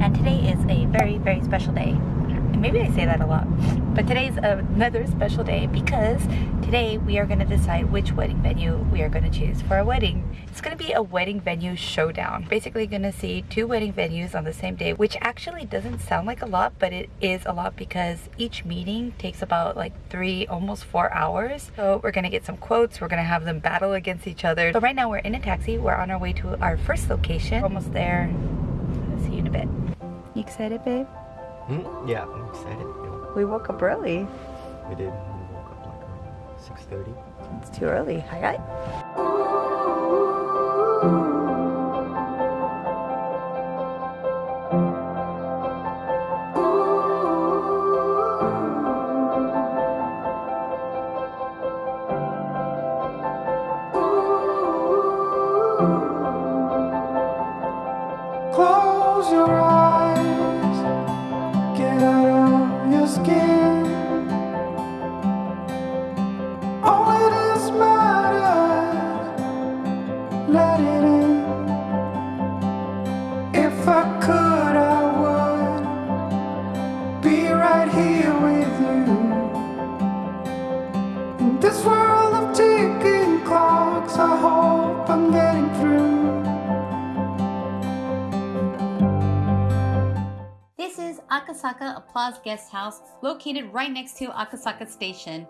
and today is a very, very special day. Maybe I say that a lot, but today's another special day because today we are going to decide which wedding venue we are going to choose for our wedding. It's going to be a wedding venue showdown. Basically going to see two wedding venues on the same day, which actually doesn't sound like a lot, but it is a lot because each meeting takes about like three, almost four hours. So we're going to get some quotes. We're going to have them battle against each other. So right now we're in a taxi. We're on our way to our first location. We're almost there. A bit. You excited, babe? Mm, yeah, I'm excited. We woke up early. We did. We woke up like around 6.30. It's too early. Hi, hi. Applause Guest House, located right next to Akasaka Station.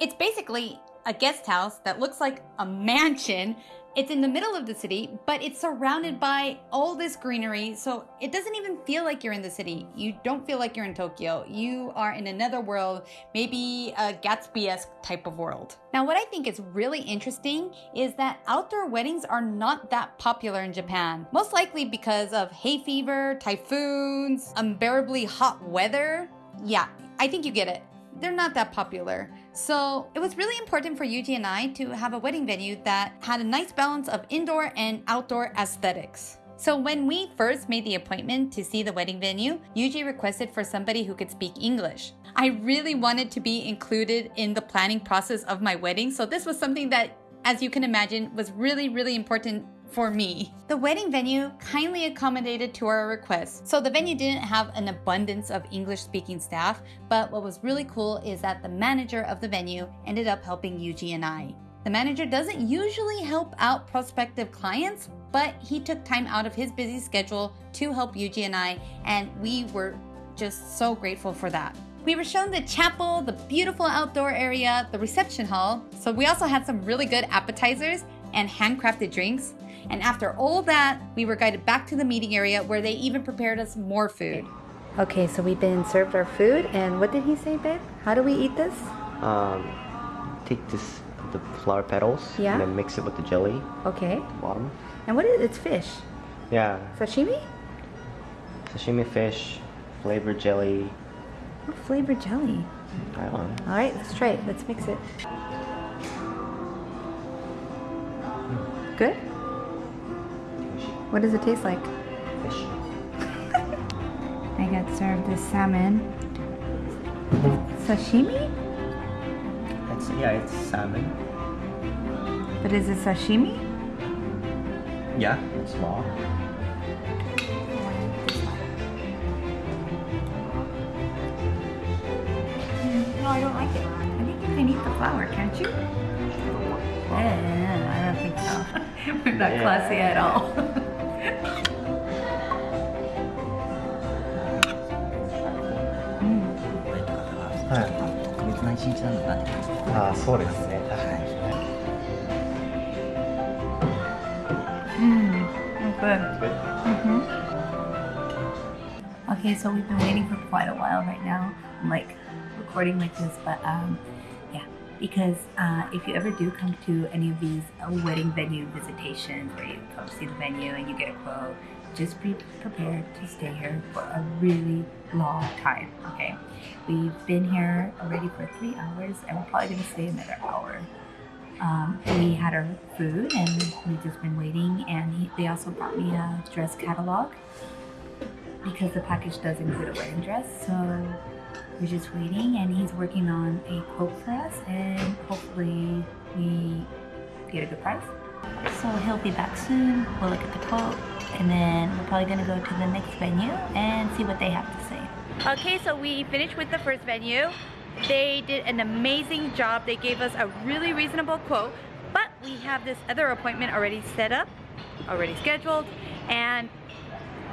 It's basically a guest house that looks like a mansion. It's in the middle of the city, but it's surrounded mm. by all this greenery, so it doesn't even feel like you're in the city. You don't feel like you're in Tokyo. You are in another world, maybe a Gatsby-esque type of world. Now, what I think is really interesting is that outdoor weddings are not that popular in Japan. Most likely because of hay fever, typhoons, unbearably hot weather. Yeah, I think you get it. They're not that popular. So it was really important for Yuji and I to have a wedding venue that had a nice balance of indoor and outdoor aesthetics. So when we first made the appointment to see the wedding venue, Yuji requested for somebody who could speak English. I really wanted to be included in the planning process of my wedding, so this was something that, as you can imagine, was really, really important for me. The wedding venue kindly accommodated to our request. So the venue didn't have an abundance of English speaking staff, but what was really cool is that the manager of the venue ended up helping Yuji and I. The manager doesn't usually help out prospective clients, but he took time out of his busy schedule to help Yuji and I, and we were just so grateful for that. We were shown the chapel, the beautiful outdoor area, the reception hall, so we also had some really good appetizers and handcrafted drinks. And after all that, we were guided back to the meeting area where they even prepared us more food. Okay, so we've been served our food, and what did he say, babe? How do we eat this? Um, take this, the flower petals, Yeah. and then mix it with the jelly Okay. at the bottom. And what is it? It's fish. Yeah, Sashimi? sashimi fish, flavored jelly. What flavored jelly? I don't know. All right, let's try it. Let's mix it. Good? What does it taste like? Fish. I got served this salmon. Sashimi? It's, yeah, it's salmon. But is it sashimi? Yeah, it's raw. No, I don't like it. I think you can eat the flower, can't you? Yeah, I don't think so. We're not Yeah. classy at all. はい。特別な一日なのかなって感じですああ、そうですね。確かに。 Mmm, good. Good. Mm-hmm. Okay, so we've been waiting for quite a while right now. I'm like recording like this, but um, yeah, because uh, if you ever do come to any of these uh, wedding venue visitations where you come see the venue and you get a quote, just be prepared to stay here for a really long time. Okay, we've been here already for three hours, and we're probably gonna stay another hour. Um, we had our food and we've just been waiting and he, they also brought me a dress catalog because the package does include a wedding dress so we're just waiting and he's working on a quote for us and hopefully we get a good price so he'll be back soon we'll look at the quote and then we're probably gonna go to the next venue and see what they have to say. Okay, so we finished with the first venue. They did an amazing job. They gave us a really reasonable quote, but we have this other appointment already set up, already scheduled, and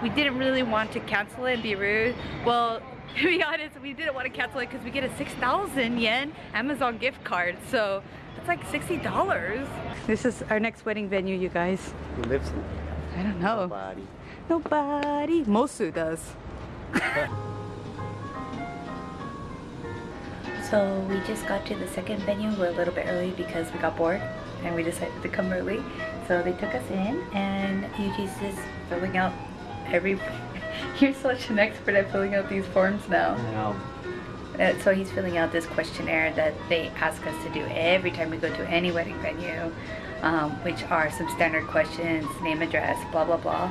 we didn't really want to cancel it and be rude. Well, to be honest, we didn't want to cancel it because we get a 6,000 yen Amazon gift card. So it's like $60. This is our next wedding venue, you guys. Who lives in I don't know. Nobody. Nobody. Mosu does. so we just got to the second venue. We're a little bit early because we got bored and we decided to come early. So they took us in and Yuji's just filling out every... You're such an expert at filling out these forms now. Now, Uh, so he's filling out this questionnaire that they ask us to do every time we go to any wedding venue, um, which are some standard questions, name, address, blah, blah, blah.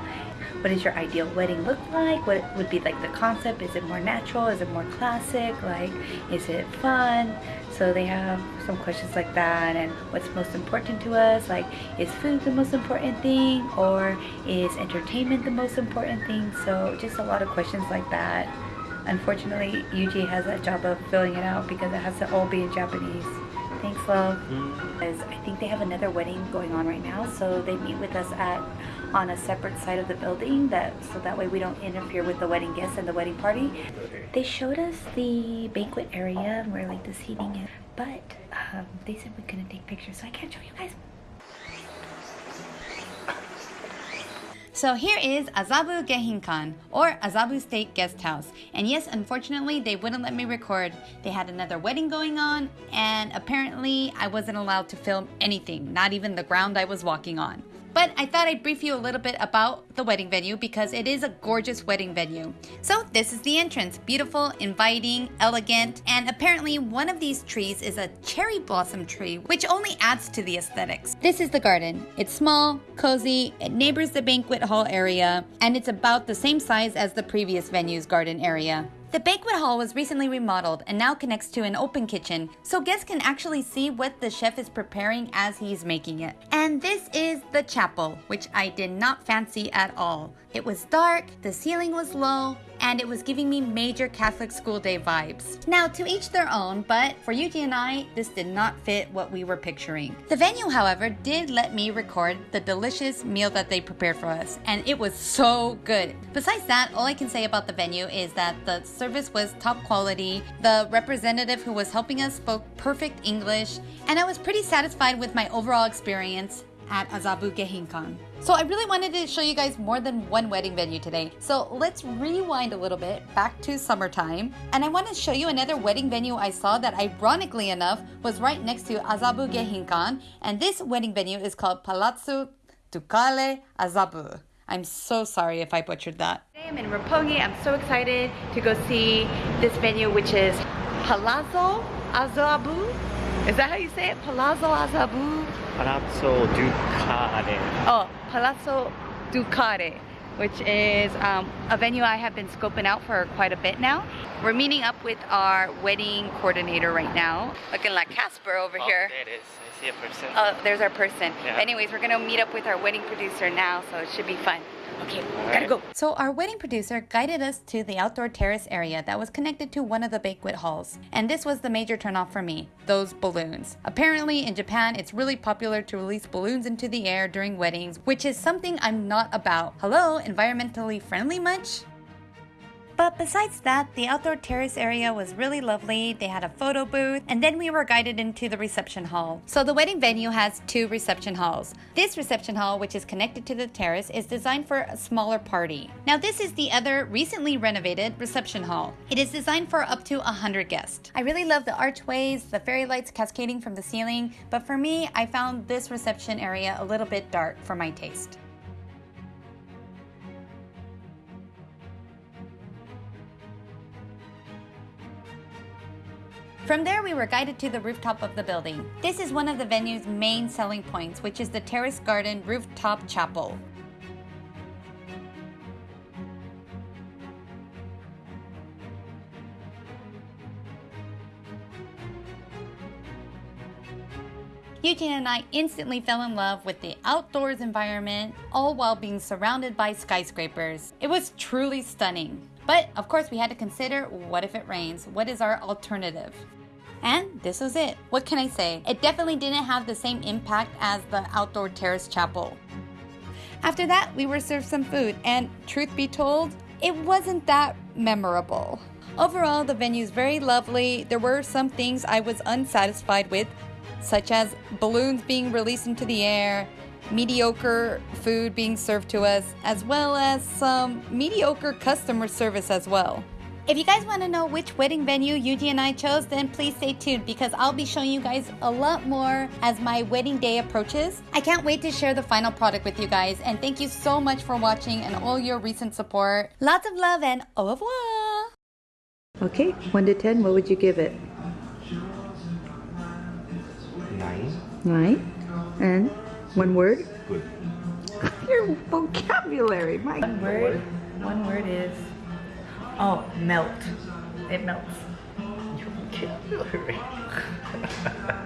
What does your ideal wedding look like? What would be like the concept? Is it more natural? Is it more classic? Like, is it fun? So they have some questions like that and what's most important to us? Like, is food the most important thing? Or is entertainment the most important thing? So just a lot of questions like that. Unfortunately, Yuji has that job of filling it out because it has to all be in Japanese. Thanks, love. Mm. Because I think they have another wedding going on right now, so they meet with us at on a separate side of the building that so that way we don't interfere with the wedding guests and the wedding party. They showed us the banquet area where like the seating is, but um, they said we couldn't take pictures, so I can't show you guys. So here is Azabu Geihinkan, or Azabu State Guest House. And yes, unfortunately, they wouldn't let me record. They had another wedding going on, and apparently I wasn't allowed to film anything, not even the ground I was walking on. But I thought I'd brief you a little bit about the wedding venue because it is a gorgeous wedding venue. So this is the entrance. Beautiful, inviting, elegant, and apparently one of these trees is a cherry blossom tree, which only adds to the aesthetics. This is the garden. It's small, cozy, it neighbors the banquet hall area, and it's about the same size as the previous venue's garden area. The banquet hall was recently remodeled and now connects to an open kitchen, so guests can actually see what the chef is preparing as he's making it. And this is the chapel, which I did not fancy at all. It was dark, the ceiling was low, and it was giving me major Catholic school day vibes. Now, to each their own, but for Yuji and I, this did not fit what we were picturing. The venue, however, did let me record the delicious meal that they prepared for us, and it was so good. Besides that, all I can say about the venue is that the service was top quality, the representative who was helping us spoke perfect English, and I was pretty satisfied with my overall experience at Azabu Geihinkan. So I really wanted to show you guys more than one wedding venue today. So let's rewind a little bit back to summertime. And I want to show you another wedding venue I saw that ironically enough was right next to Azabu Geihinkan. And this wedding venue is called Palazzo Ducale Azabu. I'm so sorry if I butchered that. Today I'm in Roppongi. I'm so excited to go see this venue, which is Palazzo Azabu. Is that how you say it? Palazzo Azabu? Palazzo Ducale. Oh, Palazzo Ducare, which is um, a venue I have been scoping out for quite a bit now. We're meeting up with our wedding coordinator right now, looking like Casper over here. there it is. I see a person. Oh, there's our person. Yeah. Anyways, we're gonna meet up with our wedding producer now, so it should be fun. Okay, gotta go. So our wedding producer guided us to the outdoor terrace area that was connected to one of the banquet halls. And this was the major turnoff for me, those balloons. Apparently in Japan, it's really popular to release balloons into the air during weddings, which is something I'm not about. Hello, environmentally friendly much? But besides that, the outdoor terrace area was really lovely. They had a photo booth, and then we were guided into the reception hall. So the wedding venue has two reception halls. This reception hall, which is connected to the terrace, is designed for a smaller party. Now this is the other recently renovated reception hall. It is designed for up to 100 guests. I really love the archways, the fairy lights cascading from the ceiling, but for me, I found this reception area a little bit dark for my taste. From there, we were guided to the rooftop of the building. This is one of the venue's main selling points, which is the Terrace Garden Rooftop Chapel. Yuji and I instantly fell in love with the outdoors environment, all while being surrounded by skyscrapers. It was truly stunning. But of course, we had to consider what if it rains? What is our alternative? And this was it. What can I say? It definitely didn't have the same impact as the outdoor terrace chapel. After that, we were served some food, and truth be told, it wasn't that memorable. Overall, the venue is very lovely. There were some things I was unsatisfied with, such as balloons being released into the air, mediocre food being served to us, as well as some mediocre customer service as well. If you guys want to know which wedding venue Yuji and I chose, then please stay tuned because I'll be showing you guys a lot more as my wedding day approaches. I can't wait to share the final product with you guys, and thank you so much for watching and all your recent support. Lots of love and au revoir! Okay, 1 to 10, what would you give it? Nine. 9. And one word? Good. Your vocabulary, my One word. One word is oh melt. It melts. Vocabulary.